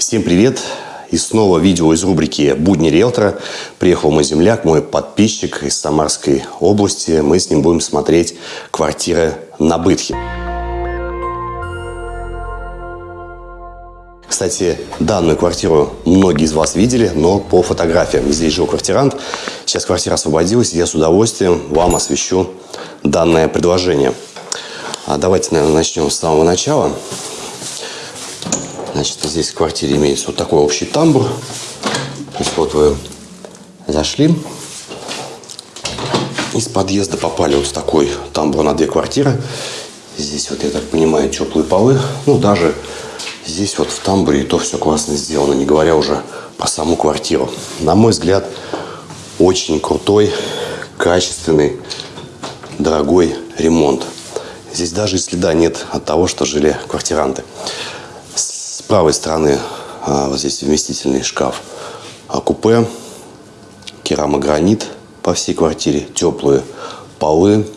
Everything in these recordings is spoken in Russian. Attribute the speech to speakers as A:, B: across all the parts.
A: Всем привет! И снова видео из рубрики «Будни риэлтора». Приехал мой земляк, мой подписчик из Самарской области. Мы с ним будем смотреть квартиры на Бытхе. Кстати, данную квартиру многие из вас видели, но по фотографиям. Здесь жил квартирант. Сейчас квартира освободилась, и я с удовольствием вам освещу данное предложение. А давайте, наверное, начнем с самого начала. Значит, здесь в квартире имеется вот такой общий тамбур. То вот вы зашли, из подъезда попали вот в такой тамбур на две квартиры. Здесь вот, я так понимаю, теплые полы. Ну, даже здесь вот в тамбуре и то все классно сделано, не говоря уже про саму квартиру. На мой взгляд, очень крутой, качественный, дорогой ремонт. Здесь даже и следа нет от того, что жили квартиранты правой стороны а, вот здесь вместительный шкаф а купе, керамогранит по всей квартире, теплые полы,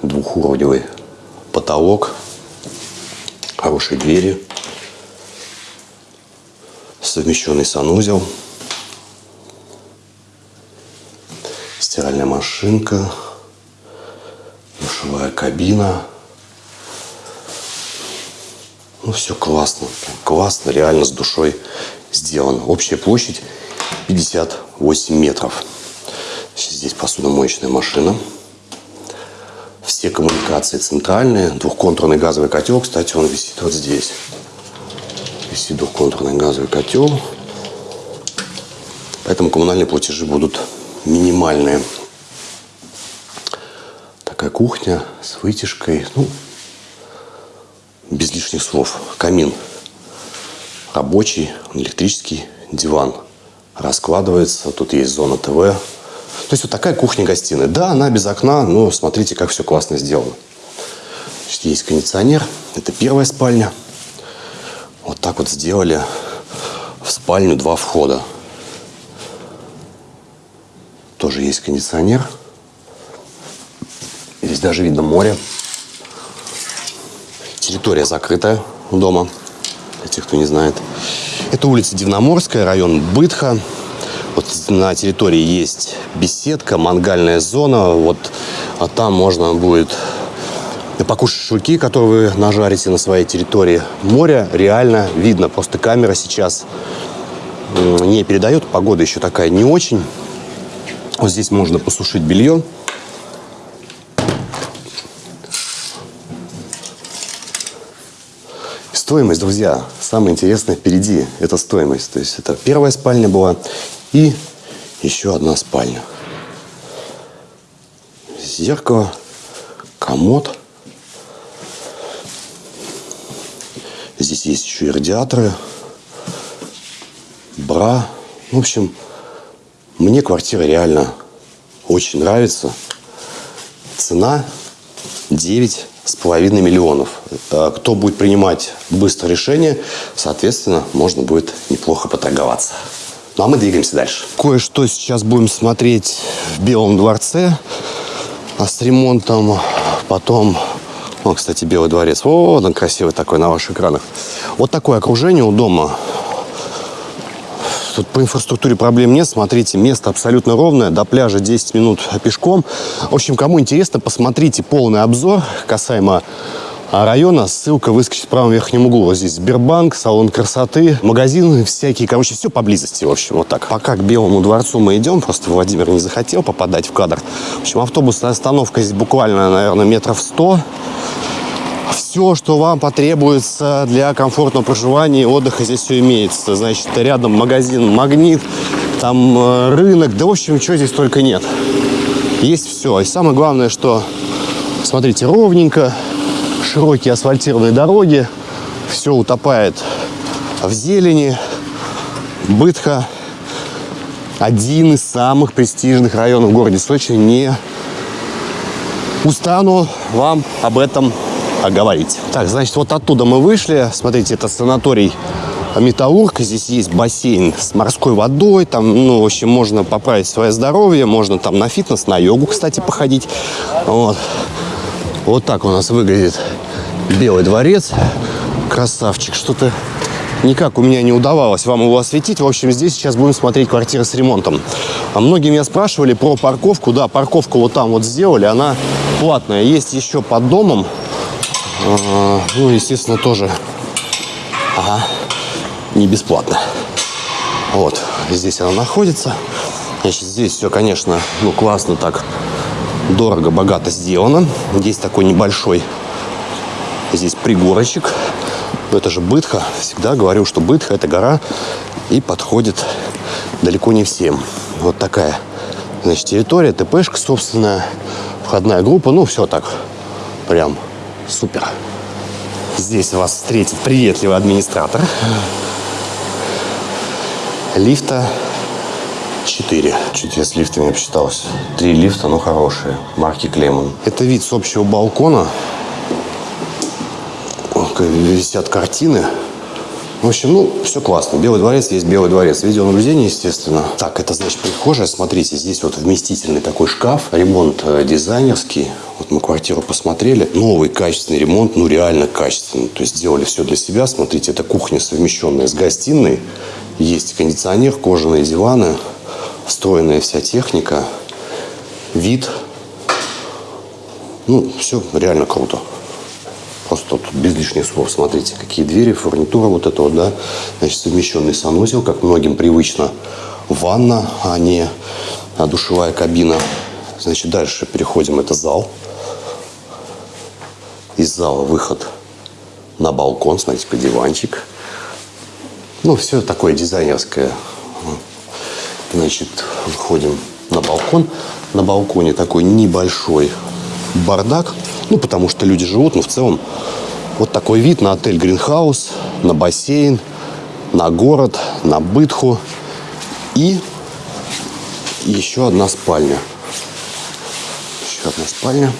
A: двухуровневый потолок, хорошие двери, совмещенный санузел, стиральная машинка, душевая кабина – ну, все классно. Классно, реально с душой сделано. Общая площадь 58 метров. Здесь посудомоечная машина. Все коммуникации центральные. Двухконтурный газовый котел. Кстати, он висит вот здесь. Висит двухконтурный газовый котел. Поэтому коммунальные платежи будут минимальные. Такая кухня с вытяжкой. Ну, без лишних слов. Камин рабочий, электрический, диван раскладывается. Тут есть зона ТВ. То есть вот такая кухня-гостиная. Да, она без окна, но смотрите, как все классно сделано. Значит, есть кондиционер. Это первая спальня. Вот так вот сделали в спальню два входа. Тоже есть кондиционер. Здесь даже видно море. Территория закрытая дома, для тех, кто не знает. Это улица Дивноморская, район Бытха. Вот на территории есть беседка, мангальная зона. Вот а там можно будет покушать шашлыки, которые вы нажарите на своей территории. Море реально видно. Просто камера сейчас не передает. Погода еще такая не очень. Вот здесь можно посушить белье. Стоимость, друзья, самое интересное впереди. Это стоимость. То есть это первая спальня была и еще одна спальня. Зеркало, комод. Здесь есть еще и радиаторы, бра. В общем, мне квартира реально очень нравится. Цена 9 с миллионов. Кто будет принимать быстро решение, соответственно, можно будет неплохо поторговаться. Ну а мы двигаемся дальше. Кое-что сейчас будем смотреть в Белом дворце а с ремонтом. Потом, о, кстати, Белый дворец. Вот он красивый такой на ваших экранах. Вот такое окружение у дома. Тут по инфраструктуре проблем нет. Смотрите, место абсолютно ровное. До пляжа 10 минут пешком. В общем, кому интересно, посмотрите полный обзор касаемо района. Ссылка выскочит в правом верхнем углу. Вот здесь Сбербанк, салон красоты, магазины всякие. Короче, все поблизости, в общем, вот так. Пока к Белому дворцу мы идем, просто Владимир не захотел попадать в кадр. В общем, автобусная остановка здесь буквально, наверное, метров 100 все, что вам потребуется для комфортного проживания и отдыха, здесь все имеется. Значит, рядом магазин «Магнит», там э, рынок, да, в общем, чего здесь только нет. Есть все. И самое главное, что, смотрите, ровненько, широкие асфальтированные дороги, все утопает в зелени. Бытха один из самых престижных районов в городе Сочи. Не устану вам об этом говорить. Так, значит, вот оттуда мы вышли. Смотрите, это санаторий Металлург. Здесь есть бассейн с морской водой. Там, ну, в общем, можно поправить свое здоровье. Можно там на фитнес, на йогу, кстати, походить. Вот. Вот так у нас выглядит Белый дворец. Красавчик. Что-то никак у меня не удавалось вам его осветить. В общем, здесь сейчас будем смотреть квартиры с ремонтом. А многие меня спрашивали про парковку. Да, парковку вот там вот сделали, она платная. Есть еще под домом. А, ну, естественно, тоже ага, не бесплатно. Вот, здесь она находится. Значит, здесь все, конечно, ну, классно так, дорого, богато сделано. Здесь такой небольшой, здесь пригорочек. Но это же Бытха. Всегда говорю, что Бытха – это гора и подходит далеко не всем. Вот такая, значит, территория, ТПшка, собственно, входная группа. Ну, все так, прям супер. Здесь вас встретит приветливый администратор. Лифта 4. Чуть я с лифтами обсчитался. Три лифта, но хорошие. Марки Клемон. Это вид с общего балкона. Висят картины. В общем, ну, все классно. Белый дворец есть Белый дворец. Видеонаблюдение, естественно. Так, это, значит, прихожая. Смотрите, здесь вот вместительный такой шкаф. Ремонт э, дизайнерский. Вот мы квартиру посмотрели. Новый качественный ремонт, ну, реально качественный. То есть сделали все для себя. Смотрите, это кухня, совмещенная с гостиной. Есть кондиционер, кожаные диваны, встроенная вся техника, вид. Ну, все реально круто. Просто тут без лишних слов. Смотрите, какие двери, фурнитура вот это вот, да. Значит, совмещенный санузел, как многим привычно. Ванна, а не душевая кабина. Значит, дальше переходим. Это зал. Из зала выход на балкон. Смотрите, диванчик. Ну, все такое дизайнерское. Значит, выходим на балкон. На балконе такой небольшой бардак. Ну, потому что люди живут, но в целом вот такой вид на отель Гринхаус, на бассейн, на город, на Бытху. И еще одна спальня. Еще одна спальня.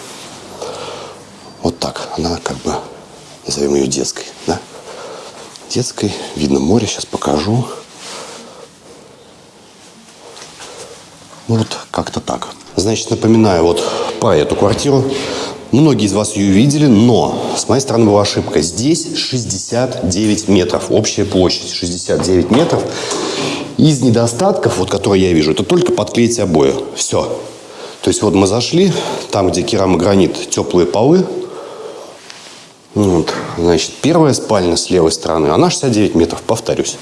A: Вот так. Она как бы, назовем ее детской, да? Детской. Видно море, сейчас покажу. Ну вот как-то так. Значит, напоминаю вот про эту квартиру. Многие из вас ее видели, но с моей стороны была ошибка. Здесь 69 метров, общая площадь 69 метров. Из недостатков, вот которые я вижу, это только подклеить обои. Все. То есть вот мы зашли, там, где керамогранит, теплые полы. Вот, значит, первая спальня с левой стороны, она 69 метров, повторюсь.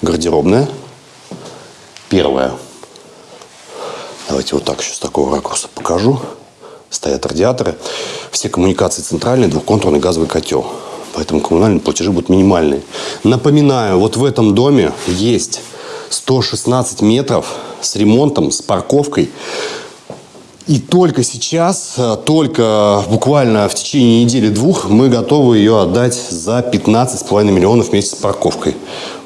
A: Гардеробная. Первая. Давайте вот так еще с такого ракурса покажу. Стоят радиаторы. Все коммуникации центральные, двухконтурный газовый котел. Поэтому коммунальные платежи будут минимальные. Напоминаю, вот в этом доме есть 116 метров с ремонтом, с парковкой. И только сейчас, э, только буквально в течение недели-двух мы готовы ее отдать за 15,5 миллионов вместе с парковкой.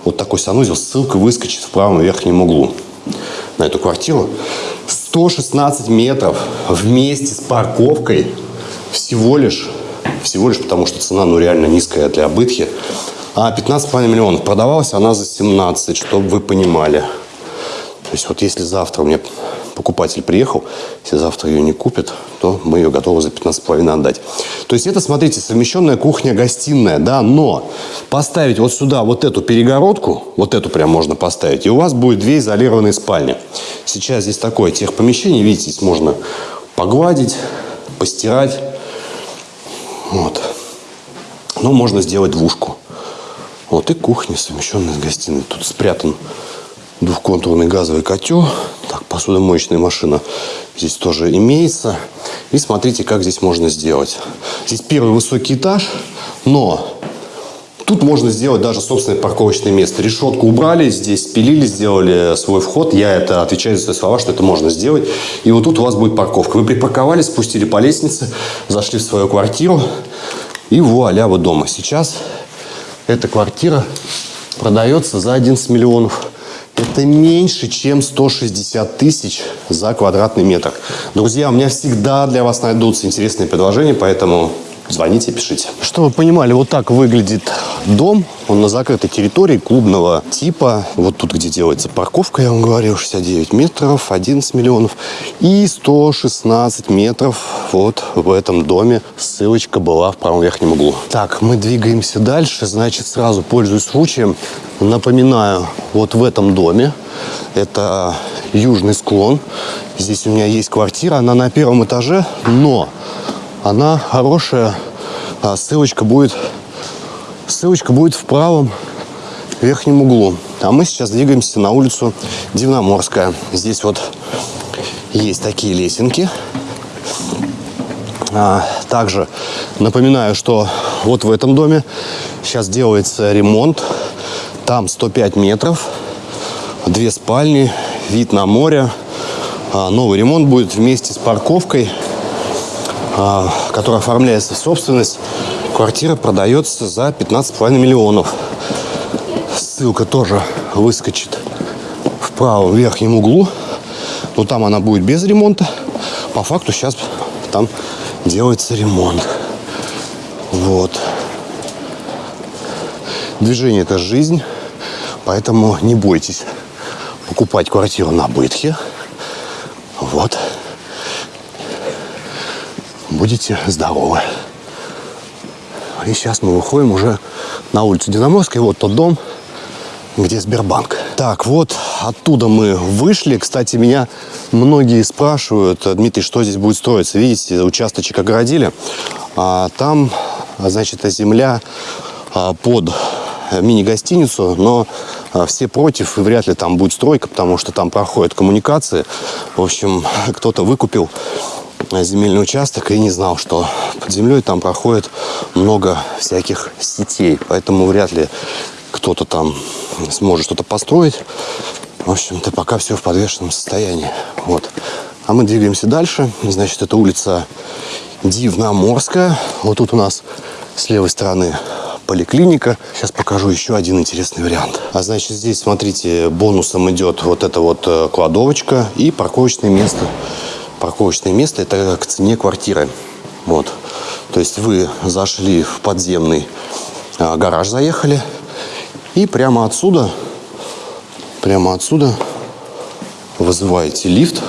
A: Вот такой санузел. Ссылка выскочит в правом верхнем углу на эту квартиру. 116 метров вместе с парковкой всего лишь, всего лишь потому, что цена ну реально низкая для бытхи. А 15,5 миллионов. Продавалась она за 17, чтобы вы понимали. То есть вот если завтра меня покупатель приехал, если завтра ее не купит, то мы ее готовы за 15,5 отдать. То есть это, смотрите, совмещенная кухня-гостиная, да, но поставить вот сюда вот эту перегородку, вот эту прям можно поставить, и у вас будет две изолированные спальни. Сейчас здесь такое техпомещение, видите, здесь можно погладить, постирать, вот. Но можно сделать двушку. Вот и кухня, совмещенная с гостиной. Тут спрятан двухконтурный газовый котел. Так, посудомоечная машина здесь тоже имеется. И смотрите, как здесь можно сделать. Здесь первый высокий этаж, но тут можно сделать даже собственное парковочное место. Решетку убрали, здесь спилили, сделали свой вход. Я это отвечаю за свои слова, что это можно сделать. И вот тут у вас будет парковка. Вы припарковались, спустили по лестнице, зашли в свою квартиру. И вуаля, вы дома. Сейчас эта квартира продается за 11 миллионов. Это меньше, чем 160 тысяч за квадратный метр. Друзья, у меня всегда для вас найдутся интересные предложения, поэтому звоните, пишите. Чтобы вы понимали, вот так выглядит дом, он на закрытой территории клубного типа. Вот тут, где делается парковка, я вам говорил, 69 метров, 11 миллионов. И 116 метров вот в этом доме. Ссылочка была в правом верхнем углу. Так, мы двигаемся дальше. Значит, сразу пользуюсь случаем. Напоминаю, вот в этом доме, это южный склон. Здесь у меня есть квартира, она на первом этаже, но она хорошая. А ссылочка будет, ссылочка будет в правом верхнем углу. А мы сейчас двигаемся на улицу Дивноморская. Здесь вот есть такие лесенки. А, также напоминаю, что вот в этом доме сейчас делается ремонт. Там 105 метров, две спальни, вид на море. А, новый ремонт будет вместе с парковкой, а, которая оформляется в собственность. Квартира продается за 15,5 миллионов. Ссылка тоже выскочит в правом верхнем углу. Но там она будет без ремонта. По факту сейчас там делается ремонт. Вот. Движение – это жизнь, поэтому не бойтесь покупать квартиру на Бытхе. Вот. Будете здоровы. И сейчас мы выходим уже на улицу Динаморской. Вот тот дом, где Сбербанк. Так, вот оттуда мы вышли. Кстати, меня многие спрашивают, Дмитрий, что здесь будет строиться? Видите, участочек огородили. А, там, значит, земля а, под мини-гостиницу, но а, все против, и вряд ли там будет стройка, потому что там проходят коммуникации. В общем, кто-то выкупил земельный участок и не знал, что под землей там проходит много всяких сетей. Поэтому вряд ли кто-то там сможет что-то построить. В общем-то, пока все в подвешенном состоянии. Вот. А мы двигаемся дальше. Значит, это улица Дивноморская. Вот тут у нас с левой стороны поликлиника. Сейчас покажу еще один интересный вариант. А значит, здесь, смотрите, бонусом идет вот эта вот э, кладовочка и парковочное место. Парковочное место – это к цене квартиры. Вот. То есть вы зашли в подземный а, гараж, заехали, и прямо отсюда, прямо отсюда вызываете лифт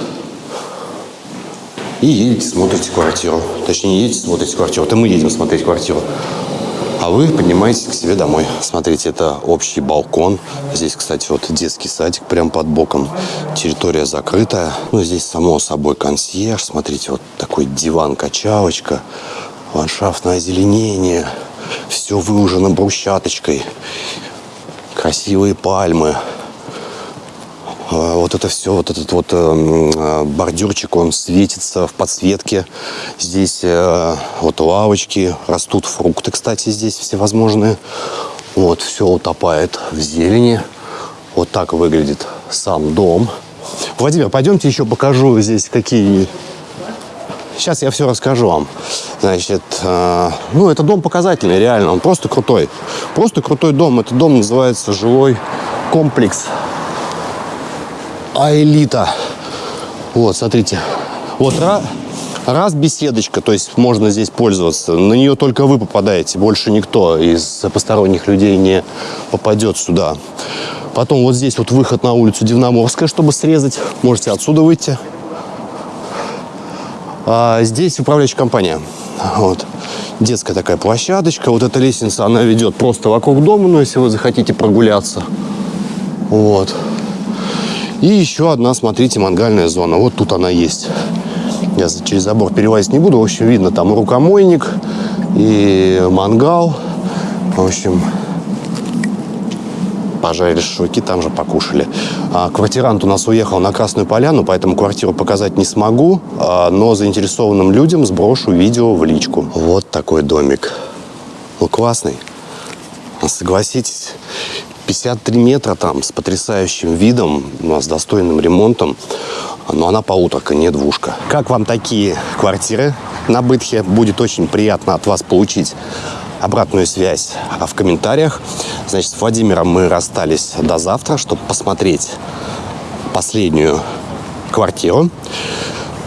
A: и едете, смотрите квартиру. Точнее, едете, смотрите квартиру. Это мы едем смотреть квартиру а вы поднимаетесь к себе домой. Смотрите, это общий балкон. Здесь, кстати, вот детский садик прям под боком. Территория закрытая. Ну, здесь, само собой, консьерж. Смотрите, вот такой диван-качалочка. Ландшафтное озеленение. Все выложено брусчаточкой. Красивые пальмы. А, вот это все, вот этот вот эм, э, бордюрчик, он светится в подсветке. Здесь э, вот лавочки, растут фрукты, кстати, здесь всевозможные. Вот, все утопает в зелени. Вот так выглядит сам дом. Владимир, пойдемте еще покажу здесь какие... Сейчас я все расскажу вам. Значит, э, ну, это дом показательный, реально. Он просто крутой. Просто крутой дом. Этот дом называется жилой комплекс Аэлита. Вот, смотрите. Вот раз, раз беседочка, то есть можно здесь пользоваться. На нее только вы попадаете, больше никто из посторонних людей не попадет сюда. Потом вот здесь вот выход на улицу Дивноморская, чтобы срезать. Можете отсюда выйти. А здесь управляющая компания. Вот. Детская такая площадочка. Вот эта лестница, она ведет просто вокруг дома, но если вы захотите прогуляться. Вот. И еще одна, смотрите, мангальная зона. Вот тут она есть. Я через забор перелазить не буду. В общем, видно там рукомойник и мангал. В общем, пожарили шашлыки, там же покушали. А квартирант у нас уехал на Красную Поляну, поэтому квартиру показать не смогу, а, но заинтересованным людям сброшу видео в личку. Вот такой домик. Ну, классный. Согласитесь, 53 метра там с потрясающим видом, с достойным ремонтом. Но она полуторка, не двушка. Как вам такие квартиры на Бытхе? Будет очень приятно от вас получить обратную связь в комментариях. Значит, с Владимиром мы расстались до завтра, чтобы посмотреть последнюю квартиру.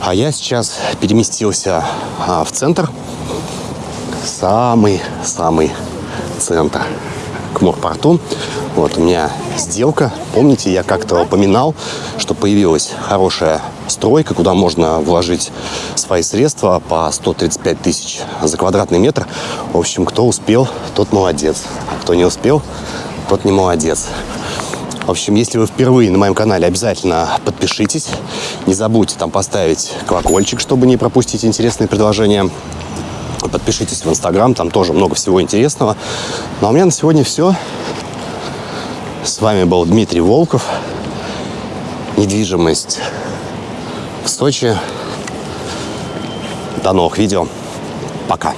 A: А я сейчас переместился а, в центр. Самый-самый центр к морпорту. Вот у меня сделка. Помните, я как-то упоминал, что появилась хорошая стройка, куда можно вложить свои средства по 135 тысяч за квадратный метр. В общем, кто успел, тот молодец. А кто не успел, тот не молодец. В общем, если вы впервые на моем канале, обязательно подпишитесь. Не забудьте там поставить колокольчик, чтобы не пропустить интересные предложения. Подпишитесь в Инстаграм, там тоже много всего интересного. Ну а у меня на сегодня все. С вами был Дмитрий Волков. Недвижимость в Сочи. До новых видео. Пока.